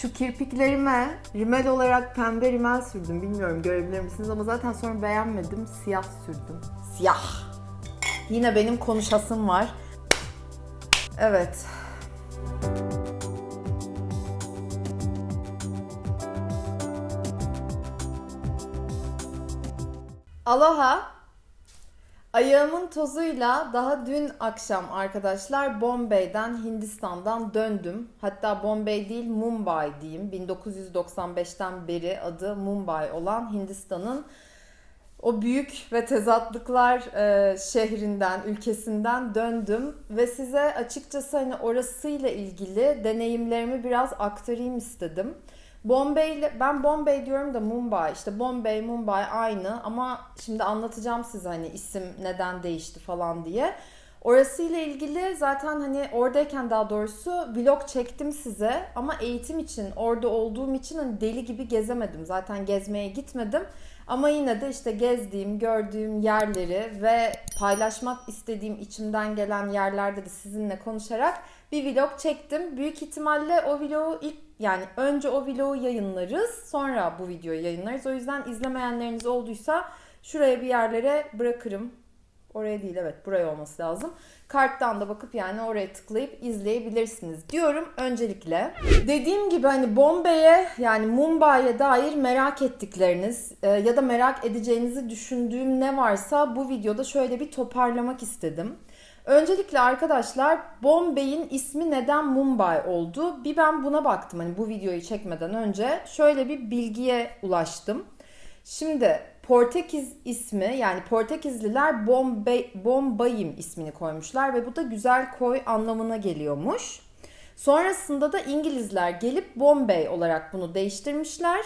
Şu kirpiklerime rimel olarak pembe rimel sürdüm. Bilmiyorum görebilir misiniz ama zaten sonra beğenmedim. Siyah sürdüm. Siyah. Yine benim konuşasım var. Evet. Aloha. Ayağımın tozuyla daha dün akşam arkadaşlar Bombay'den Hindistan'dan döndüm. Hatta Bombay değil Mumbai diyeyim. 1995'ten beri adı Mumbai olan Hindistan'ın o büyük ve tezatlıklar e, şehrinden, ülkesinden döndüm ve size açıkçası hani orasıyla ilgili deneyimlerimi biraz aktarayım istedim. Bombay ben Bombay diyorum da Mumbai işte Bombay Mumbai aynı ama şimdi anlatacağım size hani isim neden değişti falan diye. Orasıyla ilgili zaten hani oradayken daha doğrusu vlog çektim size ama eğitim için orada olduğum için hani deli gibi gezemedim. Zaten gezmeye gitmedim. Ama yine de işte gezdiğim, gördüğüm yerleri ve paylaşmak istediğim içimden gelen yerlerde de sizinle konuşarak bir vlog çektim. Büyük ihtimalle o vlogu ilk yani önce o vlogu yayınlarız, sonra bu videoyu yayınlarız. O yüzden izlemeyenleriniz olduysa şuraya bir yerlere bırakırım. Oraya değil evet buraya olması lazım. Karttan da bakıp yani oraya tıklayıp izleyebilirsiniz diyorum öncelikle. Dediğim gibi hani Bombay'e yani Mumbai'ye dair merak ettikleriniz e, ya da merak edeceğinizi düşündüğüm ne varsa bu videoda şöyle bir toparlamak istedim. Öncelikle arkadaşlar Bombay'in ismi neden Mumbai oldu? Bir ben buna baktım hani bu videoyu çekmeden önce. Şöyle bir bilgiye ulaştım. Şimdi Portekiz ismi yani Portekizliler Bombay, Bombayim ismini koymuşlar ve bu da güzel koy anlamına geliyormuş. Sonrasında da İngilizler gelip Bombay olarak bunu değiştirmişler.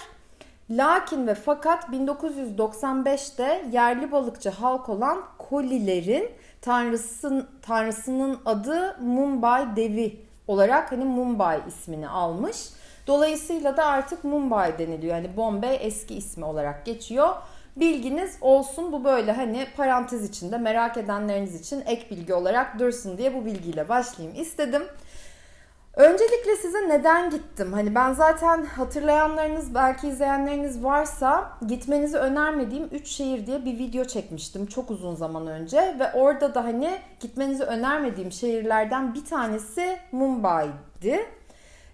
Lakin ve fakat 1995'te yerli balıkçı halk olan Kolilerin tanrısın, tanrısının adı Mumbai Devi olarak hani Mumbai ismini almış. Dolayısıyla da artık Mumbai deniliyor. Yani Bombay eski ismi olarak geçiyor. Bilginiz olsun bu böyle hani parantez içinde merak edenleriniz için ek bilgi olarak dursun diye bu bilgiyle başlayayım istedim. Öncelikle size neden gittim? Hani ben zaten hatırlayanlarınız belki izleyenleriniz varsa gitmenizi önermediğim 3 şehir diye bir video çekmiştim çok uzun zaman önce ve orada da hani gitmenizi önermediğim şehirlerden bir tanesi Mumbai'di.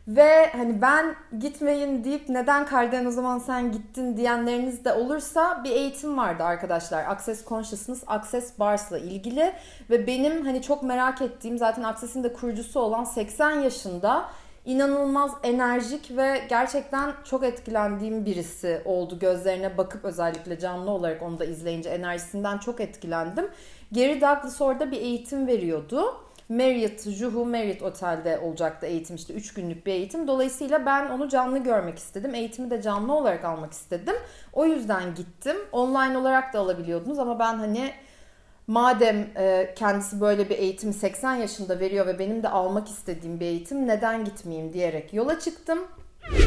Ve hani ben gitmeyin deyip neden Karden o zaman sen gittin diyenleriniz de olursa bir eğitim vardı arkadaşlar. Access Consciousness, Access Bars'la ilgili ve benim hani çok merak ettiğim zaten Access'in de kurucusu olan 80 yaşında inanılmaz enerjik ve gerçekten çok etkilendiğim birisi oldu. Gözlerine bakıp özellikle canlı olarak onu da izleyince enerjisinden çok etkilendim. Gary Douglas orada bir eğitim veriyordu. Marriott, Juhu Marriott Otel'de olacaktı eğitim işte 3 günlük bir eğitim. Dolayısıyla ben onu canlı görmek istedim. Eğitimi de canlı olarak almak istedim. O yüzden gittim. Online olarak da alabiliyordunuz ama ben hani madem e, kendisi böyle bir eğitim 80 yaşında veriyor ve benim de almak istediğim bir eğitim neden gitmeyeyim diyerek yola çıktım.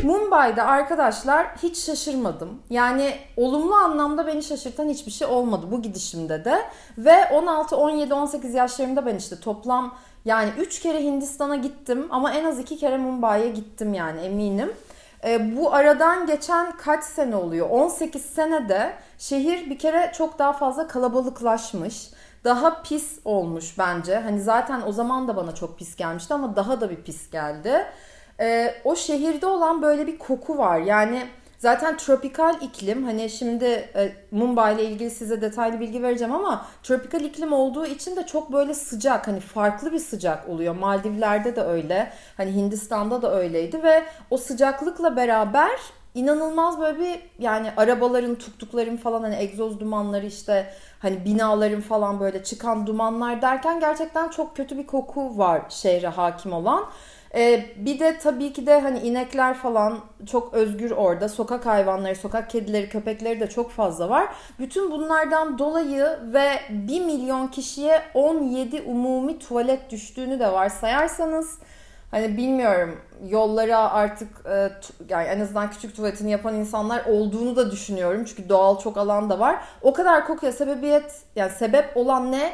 Mumbai'de arkadaşlar hiç şaşırmadım. Yani olumlu anlamda beni şaşırtan hiçbir şey olmadı bu gidişimde de. Ve 16, 17, 18 yaşlarımda ben işte toplam yani 3 kere Hindistan'a gittim ama en az 2 kere Mumbai'ye gittim yani eminim. E, bu aradan geçen kaç sene oluyor? 18 senede şehir bir kere çok daha fazla kalabalıklaşmış. Daha pis olmuş bence. Hani zaten o zaman da bana çok pis gelmişti ama daha da bir pis geldi e, o şehirde olan böyle bir koku var. Yani zaten tropikal iklim hani şimdi e, Mumbai ile ilgili size detaylı bilgi vereceğim ama tropikal iklim olduğu için de çok böyle sıcak hani farklı bir sıcak oluyor. Maldivler'de de öyle. Hani Hindistan'da da öyleydi ve o sıcaklıkla beraber inanılmaz böyle bir yani arabaların, tuktukların falan hani egzoz dumanları işte hani binaların falan böyle çıkan dumanlar derken gerçekten çok kötü bir koku var şehre hakim olan. Ee, bir de tabii ki de hani inekler falan çok özgür orada. Sokak hayvanları, sokak kedileri, köpekleri de çok fazla var. Bütün bunlardan dolayı ve 1 milyon kişiye 17 umumi tuvalet düştüğünü de varsayarsanız hani bilmiyorum yollara artık e, yani en azından küçük tuvaletini yapan insanlar olduğunu da düşünüyorum. Çünkü doğal çok alan da var. O kadar kokuya sebebiyet yani sebep olan ne?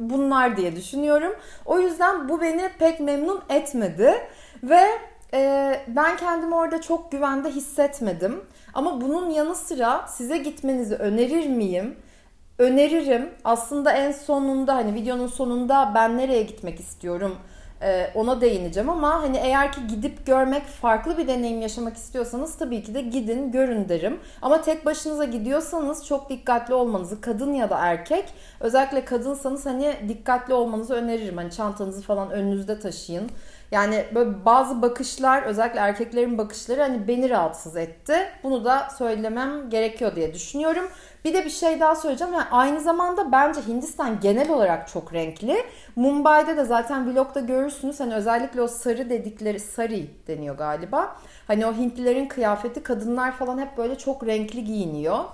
Bunlar diye düşünüyorum. O yüzden bu beni pek memnun etmedi ve e, ben kendimi orada çok güvende hissetmedim. Ama bunun yanı sıra size gitmenizi önerir miyim? Öneririm. Aslında en sonunda hani videonun sonunda ben nereye gitmek istiyorum e, ona değineceğim ama hani eğer ki gidip görmek farklı bir deneyim yaşamak istiyorsanız tabii ki de gidin görün derim. Ama tek başınıza gidiyorsanız çok dikkatli olmanızı kadın ya da erkek özellikle kadınsanız hani dikkatli olmanızı öneririm. Hani çantanızı falan önünüzde taşıyın. Yani böyle bazı bakışlar özellikle erkeklerin bakışları hani beni rahatsız etti. Bunu da söylemem gerekiyor diye düşünüyorum. Bir de bir şey daha söyleyeceğim. Yani aynı zamanda bence Hindistan genel olarak çok renkli. Mumbai'de de zaten vlogda görürsünüz. Hani özellikle o sarı dedikleri sari deniyor galiba. Hani o Hintlilerin kıyafeti kadınlar falan hep böyle çok renkli giyiniyor.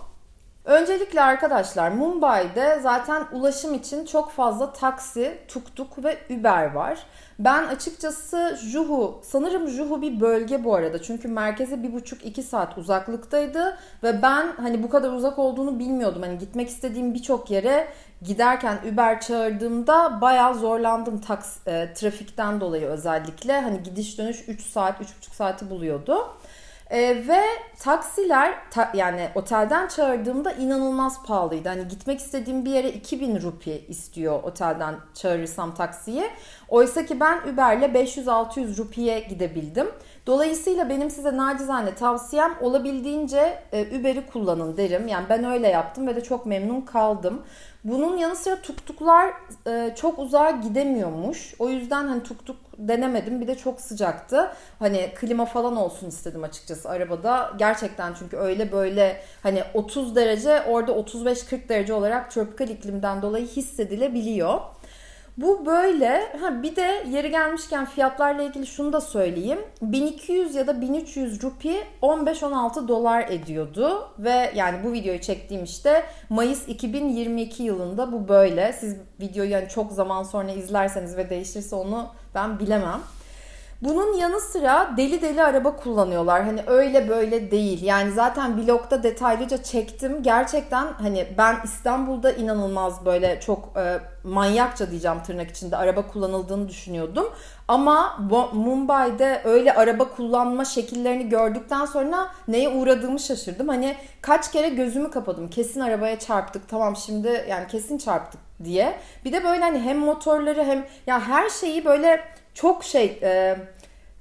Öncelikle arkadaşlar Mumbai'de zaten ulaşım için çok fazla taksi, tuktuk ve Uber var. Ben açıkçası Juhu, sanırım Juhu bir bölge bu arada. Çünkü merkeze bir buçuk iki saat uzaklıktaydı. Ve ben hani bu kadar uzak olduğunu bilmiyordum. Hani gitmek istediğim birçok yere giderken Uber çağırdığımda bayağı zorlandım taks, e, trafikten dolayı özellikle. Hani gidiş dönüş 3 saat, 3,5 saati buluyordu. E, ve taksiler ta, yani otelden çağırdığımda inanılmaz pahalıydı. Hani gitmek istediğim bir yere 2000 rupi istiyor otelden çağırırsam taksiyi. Oysa ki ben Uber'le 500-600 rupiye gidebildim. Dolayısıyla benim size nacizane tavsiyem olabildiğince e, Uber'i kullanın derim. Yani ben öyle yaptım ve de çok memnun kaldım. Bunun yanı sıra tuktuklar e, çok uzağa gidemiyormuş. O yüzden hani tuktuk denemedim. Bir de çok sıcaktı. Hani klima falan olsun istedim açıkçası arabada. Gerçekten çünkü öyle böyle hani 30 derece orada 35-40 derece olarak tropikal iklimden dolayı hissedilebiliyor. Bu böyle. Ha bir de yeri gelmişken fiyatlarla ilgili şunu da söyleyeyim. 1200 ya da 1300 rupi 15-16 dolar ediyordu ve yani bu videoyu çektiğim işte Mayıs 2022 yılında bu böyle. Siz videoyu yani çok zaman sonra izlerseniz ve değişirse onu ben bilemem. Bunun yanı sıra deli deli araba kullanıyorlar. Hani öyle böyle değil. Yani zaten blogda detaylıca çektim. Gerçekten hani ben İstanbul'da inanılmaz böyle çok e, manyakça diyeceğim tırnak içinde araba kullanıldığını düşünüyordum. Ama Mumbai'de öyle araba kullanma şekillerini gördükten sonra neye uğradığımı şaşırdım. Hani kaç kere gözümü kapadım. Kesin arabaya çarptık. Tamam şimdi yani kesin çarptık diye. Bir de böyle hani hem motorları hem ya her şeyi böyle çok şey e,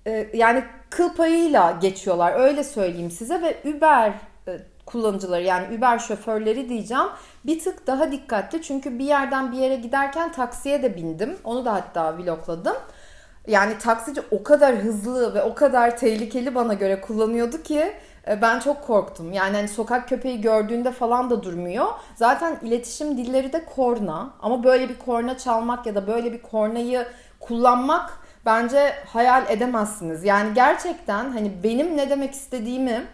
e, yani kıl payıyla geçiyorlar öyle söyleyeyim size ve Uber e, kullanıcıları yani Uber şoförleri diyeceğim bir tık daha dikkatli çünkü bir yerden bir yere giderken taksiye de bindim onu da hatta vlogladım. Yani taksici o kadar hızlı ve o kadar tehlikeli bana göre kullanıyordu ki e, ben çok korktum. Yani hani sokak köpeği gördüğünde falan da durmuyor. Zaten iletişim dilleri de korna. Ama böyle bir korna çalmak ya da böyle bir kornayı kullanmak bence hayal edemezsiniz. Yani gerçekten hani benim ne demek istediğimi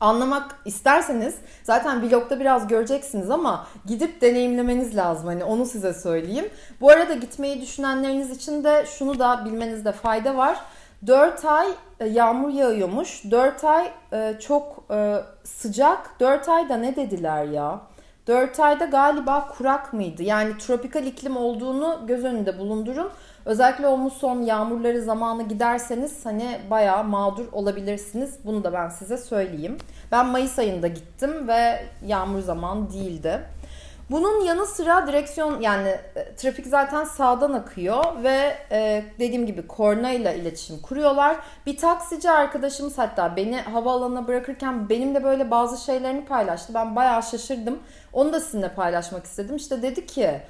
anlamak isterseniz zaten vlogda biraz göreceksiniz ama gidip deneyimlemeniz lazım. Hani onu size söyleyeyim. Bu arada gitmeyi düşünenleriniz için de şunu da bilmenizde fayda var. 4 ay e, yağmur yağıyormuş. 4 ay e, çok e, sıcak. 4 ayda ne dediler ya? 4 ayda galiba kurak mıydı? Yani tropikal iklim olduğunu göz önünde bulundurun. Özellikle o muson yağmurları zamanı giderseniz hani bayağı mağdur olabilirsiniz. Bunu da ben size söyleyeyim. Ben Mayıs ayında gittim ve yağmur zamanı değildi. Bunun yanı sıra direksiyon yani e, trafik zaten sağdan akıyor ve e, dediğim gibi korna ile iletişim kuruyorlar. Bir taksici arkadaşımız hatta beni havaalanına bırakırken benimle böyle bazı şeylerini paylaştı. Ben bayağı şaşırdım. Onu da sizinle paylaşmak istedim. İşte dedi ki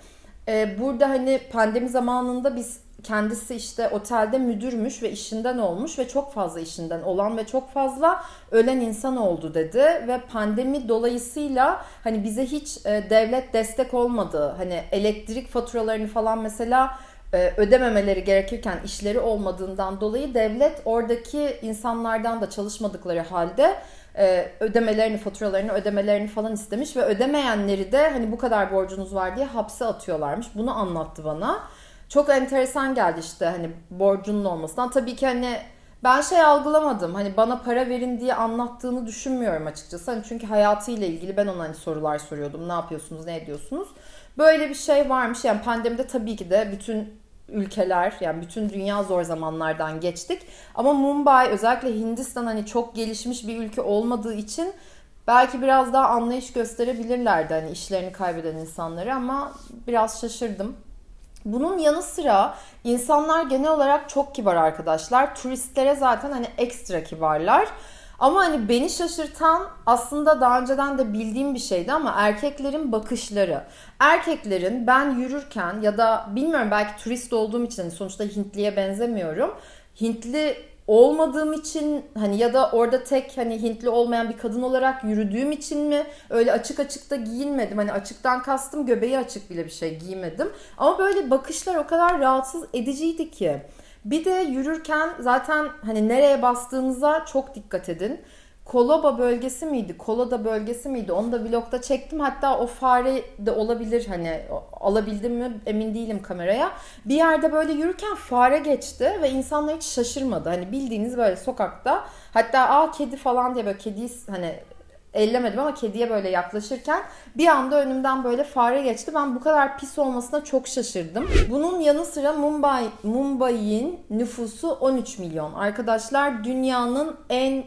e, burada hani pandemi zamanında biz kendisi işte otelde müdürmüş ve işinden olmuş ve çok fazla işinden olan ve çok fazla ölen insan oldu dedi ve pandemi dolayısıyla hani bize hiç e, devlet destek olmadı. Hani elektrik faturalarını falan mesela e, ödememeleri gerekirken işleri olmadığından dolayı devlet oradaki insanlardan da çalışmadıkları halde e, ödemelerini, faturalarını ödemelerini falan istemiş ve ödemeyenleri de hani bu kadar borcunuz var diye hapse atıyorlarmış. Bunu anlattı bana. Çok enteresan geldi işte hani borcunun olmasından. Tabii ki hani ben şey algılamadım. Hani bana para verin diye anlattığını düşünmüyorum açıkçası. Hani çünkü hayatıyla ilgili ben ona hani sorular soruyordum. Ne yapıyorsunuz, ne ediyorsunuz? Böyle bir şey varmış. Yani pandemide tabii ki de bütün ülkeler yani bütün dünya zor zamanlardan geçtik. Ama Mumbai özellikle Hindistan hani çok gelişmiş bir ülke olmadığı için belki biraz daha anlayış gösterebilirlerdi hani işlerini kaybeden insanları ama biraz şaşırdım. Bunun yanı sıra insanlar genel olarak çok kibar arkadaşlar. Turistlere zaten hani ekstra kibarlar. Ama hani beni şaşırtan aslında daha önceden de bildiğim bir şeydi ama erkeklerin bakışları. Erkeklerin ben yürürken ya da bilmiyorum belki turist olduğum için hani sonuçta Hintliye benzemiyorum. Hintli olmadığım için hani ya da orada tek hani Hintli olmayan bir kadın olarak yürüdüğüm için mi öyle açık açık da giyinmedim. Hani açıktan kastım göbeği açık bile bir şey giymedim. Ama böyle bakışlar o kadar rahatsız ediciydi ki. Bir de yürürken zaten hani nereye bastığınıza çok dikkat edin. Koloba bölgesi miydi? Koloda bölgesi miydi? Onu da vlogda çektim. Hatta o fare de olabilir hani alabildim mi emin değilim kameraya. Bir yerde böyle yürürken fare geçti ve insanlar hiç şaşırmadı. Hani bildiğiniz böyle sokakta hatta aa kedi falan diye böyle kediyi hani ellemedim ama kediye böyle yaklaşırken bir anda önümden böyle fare geçti. Ben bu kadar pis olmasına çok şaşırdım. Bunun yanı sıra Mumbai Mumbai'nin nüfusu 13 milyon. Arkadaşlar dünyanın en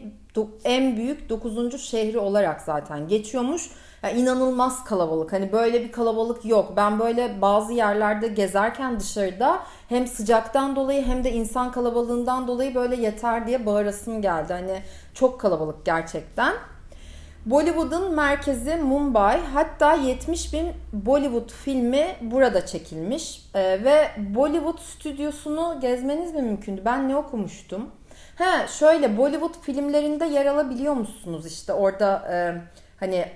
en büyük 9. şehri olarak zaten geçiyormuş. Yani inanılmaz kalabalık. Hani böyle bir kalabalık yok. Ben böyle bazı yerlerde gezerken dışarıda hem sıcaktan dolayı hem de insan kalabalığından dolayı böyle yeter diye bağırasım geldi. Hani çok kalabalık gerçekten. Bollywood'un merkezi Mumbai. Hatta 70 bin Bollywood filmi burada çekilmiş. Ee, ve Bollywood stüdyosunu gezmeniz mi mümkündü? Ben ne okumuştum? He şöyle Bollywood filmlerinde yer alabiliyor musunuz işte orada e, hani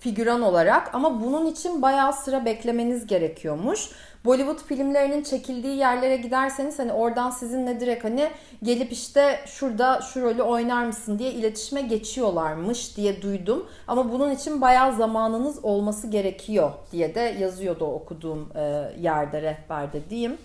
figüran olarak ama bunun için bayağı sıra beklemeniz gerekiyormuş. Bollywood filmlerinin çekildiği yerlere giderseniz hani oradan sizinle direkt hani gelip işte şurada şu rolü oynar mısın diye iletişime geçiyorlarmış diye duydum. Ama bunun için bayağı zamanınız olması gerekiyor diye de yazıyordu okuduğum e, yerde rehberde diyeyim.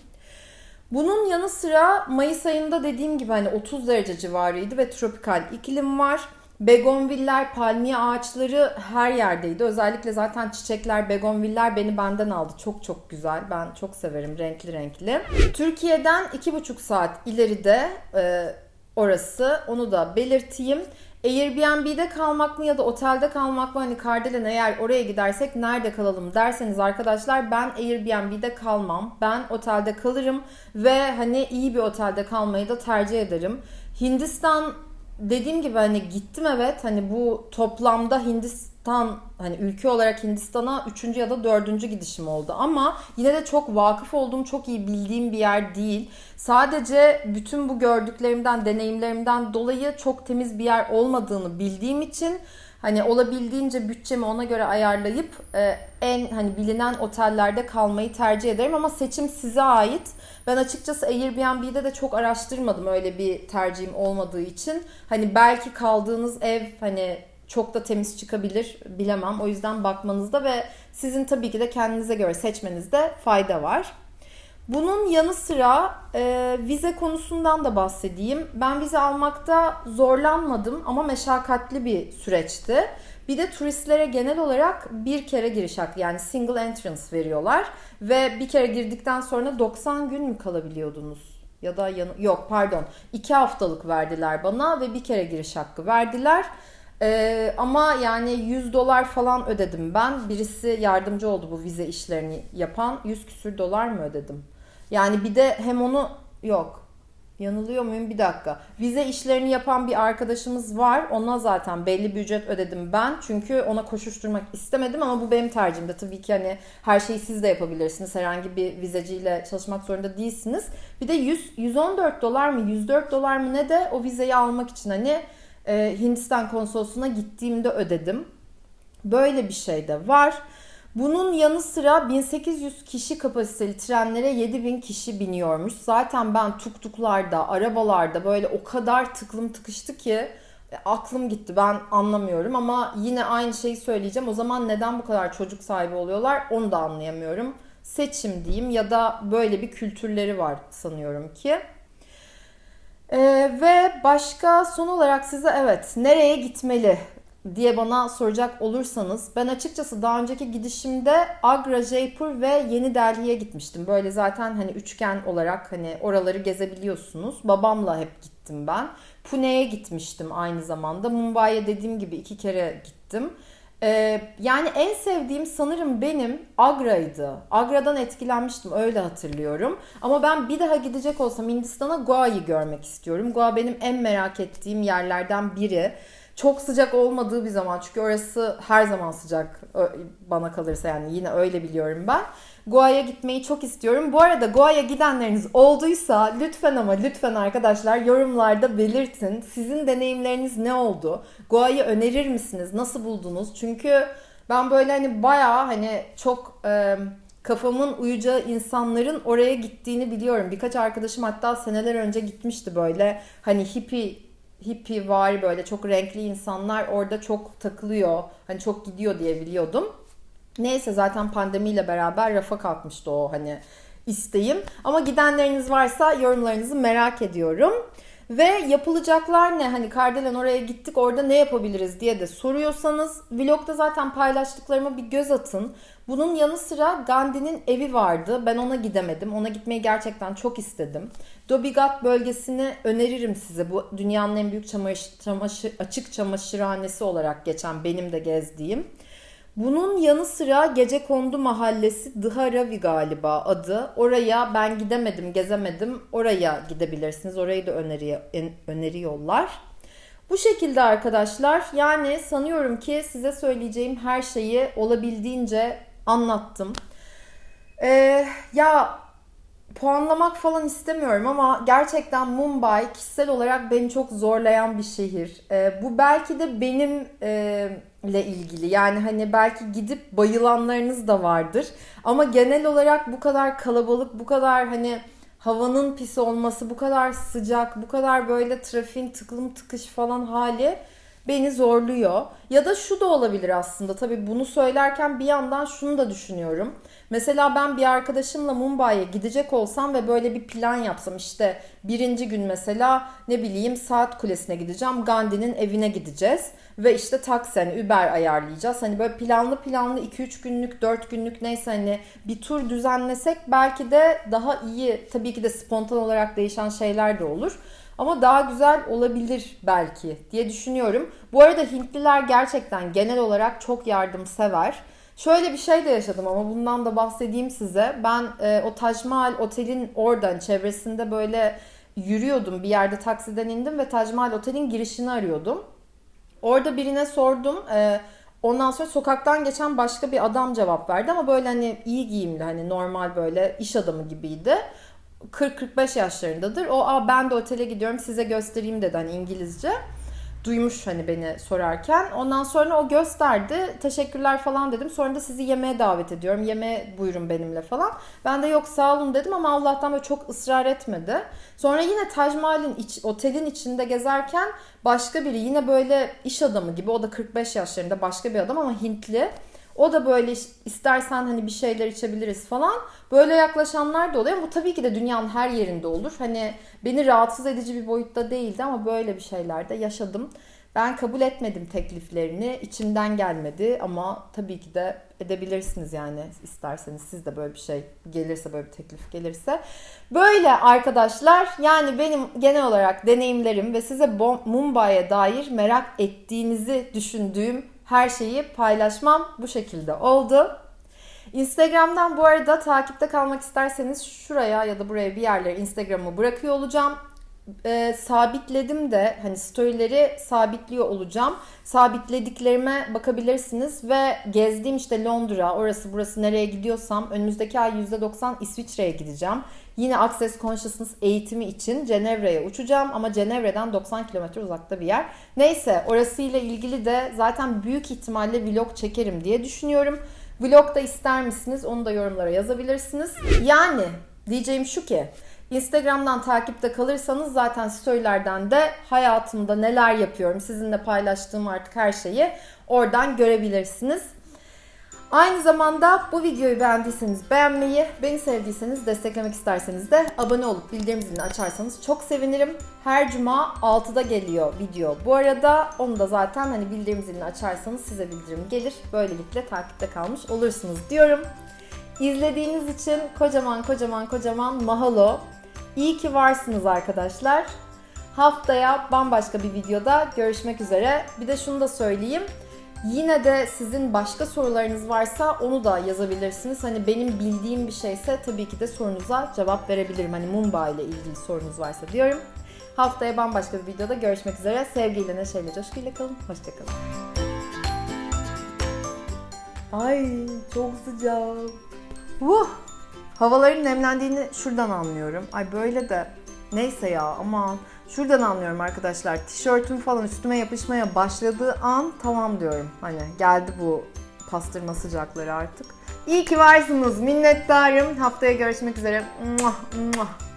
Bunun yanı sıra Mayıs ayında dediğim gibi hani 30 derece civarıydı ve tropikal iklim var. Begonviller, palmiye ağaçları her yerdeydi. Özellikle zaten çiçekler, begonviller beni benden aldı. Çok çok güzel. Ben çok severim renkli renkli. Türkiye'den 2,5 saat ileride e, orası. Onu da belirteyim. Airbnb'de kalmak mı ya da otelde kalmak mı? Hani Kardelen eğer oraya gidersek nerede kalalım derseniz arkadaşlar ben Airbnb'de kalmam. Ben otelde kalırım ve hani iyi bir otelde kalmayı da tercih ederim. Hindistan dediğim gibi hani gittim evet hani bu toplamda Hindistan hani ülke olarak Hindistan'a üçüncü ya da dördüncü gidişim oldu ama yine de çok vakıf olduğum çok iyi bildiğim bir yer değil. Sadece bütün bu gördüklerimden deneyimlerimden dolayı çok temiz bir yer olmadığını bildiğim için hani olabildiğince bütçemi ona göre ayarlayıp e, en hani bilinen otellerde kalmayı tercih ederim ama seçim size ait. Ben açıkçası Airbnb'de de çok araştırmadım öyle bir tercihim olmadığı için. Hani belki kaldığınız ev hani çok da temiz çıkabilir bilemem. O yüzden bakmanızda ve sizin tabii ki de kendinize göre seçmenizde fayda var. Bunun yanı sıra e, vize konusundan da bahsedeyim. Ben vize almakta zorlanmadım ama meşakkatli bir süreçti. Bir de turistlere genel olarak bir kere giriş hakkı yani single entrance veriyorlar. Ve bir kere girdikten sonra 90 gün mü kalabiliyordunuz? Ya da yan- yok pardon 2 haftalık verdiler bana ve bir kere giriş hakkı verdiler. Ee, ama yani 100 dolar falan ödedim ben. Birisi yardımcı oldu bu vize işlerini yapan. 100 küsür dolar mı ödedim? Yani bir de hem onu yok Yanılıyor muyum? Bir dakika. Vize işlerini yapan bir arkadaşımız var. Ona zaten belli bir ücret ödedim ben. Çünkü ona koşuşturmak istemedim ama bu benim tercihimde. Tabii ki hani her şeyi siz de yapabilirsiniz. Herhangi bir vizeciyle çalışmak zorunda değilsiniz. Bir de 100, 114 dolar mı 104 dolar mı ne de o vizeyi almak için hani e, Hindistan konsolosluğuna gittiğimde ödedim. Böyle bir şey de var. Bunun yanı sıra 1800 kişi kapasiteli trenlere 7000 kişi biniyormuş. Zaten ben tuktuklarda, arabalarda böyle o kadar tıklım tıkıştı ki e, aklım gitti ben anlamıyorum ama yine aynı şeyi söyleyeceğim. O zaman neden bu kadar çocuk sahibi oluyorlar onu da anlayamıyorum. Seçim diyeyim ya da böyle bir kültürleri var sanıyorum ki. Ee, ve başka son olarak size evet nereye gitmeli diye bana soracak olursanız ben açıkçası daha önceki gidişimde Agra, Jaipur ve Yeni Delhi'ye gitmiştim. Böyle zaten hani üçgen olarak hani oraları gezebiliyorsunuz. Babamla hep gittim ben. Pune'ye gitmiştim aynı zamanda. Mumbai'ye dediğim gibi iki kere gittim. Ee, yani en sevdiğim sanırım benim Agra'ydı. Agra'dan etkilenmiştim öyle hatırlıyorum. Ama ben bir daha gidecek olsam Hindistan'a Goa'yı görmek istiyorum. Goa benim en merak ettiğim yerlerden biri. Çok sıcak olmadığı bir zaman çünkü orası her zaman sıcak bana kalırsa yani yine öyle biliyorum ben. Goa'ya gitmeyi çok istiyorum. Bu arada Goa'ya gidenleriniz olduysa lütfen ama lütfen arkadaşlar yorumlarda belirtin. Sizin deneyimleriniz ne oldu? Goa'yı önerir misiniz? Nasıl buldunuz? Çünkü ben böyle hani bayağı hani çok e, kafamın uyacağı insanların oraya gittiğini biliyorum. Birkaç arkadaşım hatta seneler önce gitmişti böyle hani hippie hippie var böyle çok renkli insanlar orada çok takılıyor. Hani çok gidiyor diye biliyordum. Neyse zaten pandemiyle beraber rafa kalkmıştı o hani isteğim. Ama gidenleriniz varsa yorumlarınızı merak ediyorum. Ve yapılacaklar ne? Hani Kardelen oraya gittik orada ne yapabiliriz diye de soruyorsanız vlogda zaten paylaştıklarıma bir göz atın. Bunun yanı sıra Gandhi'nin evi vardı. Ben ona gidemedim. Ona gitmeyi gerçekten çok istedim. Dobigat bölgesini öneririm size. Bu dünyanın en büyük çamaşır, çamaşır, açık çamaşırhanesi olarak geçen benim de gezdiğim. Bunun yanı sıra Gece Kondu Mahallesi Dharavi galiba adı. Oraya ben gidemedim, gezemedim. Oraya gidebilirsiniz. Orayı da öneri, öneriyorlar. Bu şekilde arkadaşlar yani sanıyorum ki size söyleyeceğim her şeyi olabildiğince anlattım. Ee, ya puanlamak falan istemiyorum ama gerçekten Mumbai kişisel olarak beni çok zorlayan bir şehir. Ee, bu belki de benim e, ilgili. Yani hani belki gidip bayılanlarınız da vardır. Ama genel olarak bu kadar kalabalık, bu kadar hani havanın pis olması, bu kadar sıcak, bu kadar böyle trafiğin tıklım tıkış falan hali beni zorluyor. Ya da şu da olabilir aslında. Tabii bunu söylerken bir yandan şunu da düşünüyorum. Mesela ben bir arkadaşımla Mumbai'ye gidecek olsam ve böyle bir plan yapsam işte birinci gün mesela ne bileyim saat kulesine gideceğim. Gandhi'nin evine gideceğiz ve işte taksi hani Uber ayarlayacağız. Hani böyle planlı planlı 2-3 günlük 4 günlük neyse hani bir tur düzenlesek belki de daha iyi tabii ki de spontan olarak değişen şeyler de olur. Ama daha güzel olabilir belki diye düşünüyorum. Bu arada Hintliler gerçekten genel olarak çok yardımsever. Şöyle bir şey de yaşadım ama bundan da bahsedeyim size. Ben e, o Taj Mahal otelin oradan çevresinde böyle yürüyordum. Bir yerde taksiden indim ve Taj Mahal otelin girişini arıyordum. Orada birine sordum. E, ondan sonra sokaktan geçen başka bir adam cevap verdi ama böyle hani iyi giyimli hani normal böyle iş adamı gibiydi. 40-45 yaşlarındadır. O Aa, ben de otele gidiyorum size göstereyim dedi hani İngilizce duymuş hani beni sorarken. Ondan sonra o gösterdi. Teşekkürler falan dedim. Sonra da sizi yemeğe davet ediyorum. Yemeğe buyurun benimle falan. Ben de yok sağ olun dedim ama Allah'tan böyle çok ısrar etmedi. Sonra yine Taj Mahal'in iç, otelin içinde gezerken başka biri yine böyle iş adamı gibi o da 45 yaşlarında başka bir adam ama Hintli. O da böyle istersen hani bir şeyler içebiliriz falan. Böyle yaklaşanlar da oluyor. Bu tabii ki de dünyanın her yerinde olur. Hani beni rahatsız edici bir boyutta değildi ama böyle bir şeyler de yaşadım. Ben kabul etmedim tekliflerini. İçimden gelmedi ama tabii ki de edebilirsiniz yani isterseniz siz de böyle bir şey gelirse böyle bir teklif gelirse. Böyle arkadaşlar yani benim genel olarak deneyimlerim ve size Mumbai'ye dair merak ettiğinizi düşündüğüm her şeyi paylaşmam bu şekilde oldu. Instagram'dan bu arada takipte kalmak isterseniz şuraya ya da buraya bir yerlere Instagram'ı bırakıyor olacağım. E, sabitledim de hani storyleri sabitliyor olacağım. Sabitlediklerime bakabilirsiniz ve gezdiğim işte Londra, orası burası nereye gidiyorsam önümüzdeki ay %90 İsviçre'ye gideceğim. Yine Access Consciousness eğitimi için Cenevre'ye uçacağım ama Cenevre'den 90 kilometre uzakta bir yer. Neyse orasıyla ilgili de zaten büyük ihtimalle vlog çekerim diye düşünüyorum. Vlog da ister misiniz? Onu da yorumlara yazabilirsiniz. Yani diyeceğim şu ki Instagram'dan takipte kalırsanız zaten storylerden de hayatımda neler yapıyorum sizinle paylaştığım artık her şeyi oradan görebilirsiniz. Aynı zamanda bu videoyu beğendiyseniz beğenmeyi, beni sevdiyseniz desteklemek isterseniz de abone olup bildirim zilini açarsanız çok sevinirim. Her cuma 6'da geliyor video. Bu arada onu da zaten hani bildirim zilini açarsanız size bildirim gelir. Böylelikle takipte kalmış olursunuz diyorum. İzlediğiniz için kocaman kocaman kocaman mahalo. İyi ki varsınız arkadaşlar. Haftaya bambaşka bir videoda görüşmek üzere. Bir de şunu da söyleyeyim. Yine de sizin başka sorularınız varsa onu da yazabilirsiniz. Hani benim bildiğim bir şeyse tabii ki de sorunuza cevap verebilirim. Hani Mumbai ile ilgili sorunuz varsa diyorum. Haftaya bambaşka bir videoda görüşmek üzere. Sevgiyle, neşeyle, coşkuyla kalın. Hoşçakalın. Ay çok sıcak. Vuh! Havaların nemlendiğini şuradan anlıyorum. Ay böyle de neyse ya aman. Şuradan anlıyorum arkadaşlar. Tişörtüm falan üstüme yapışmaya başladığı an tamam diyorum. Hani geldi bu pastırma sıcakları artık. İyi ki varsınız. Minnettarım. Haftaya görüşmek üzere. Muah, muah.